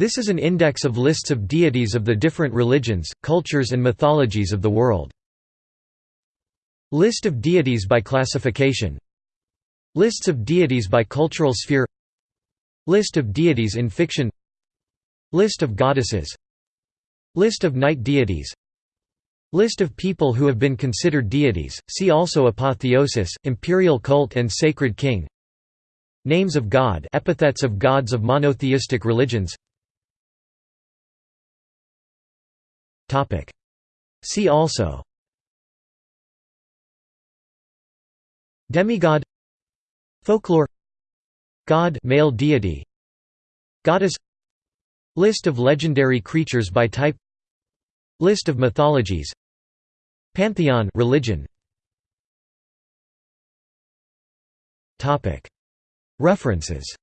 This is an index of lists of deities of the different religions, cultures and mythologies of the world. List of deities by classification. Lists of deities by cultural sphere. List of deities in fiction. List of goddesses. List of night deities. List of people who have been considered deities, see also apotheosis, imperial cult and sacred king. Names of God epithets of gods of monotheistic religions See also. Demigod. Folklore. God male deity. Goddess. List of legendary creatures by type. List of mythologies. Pantheon religion. References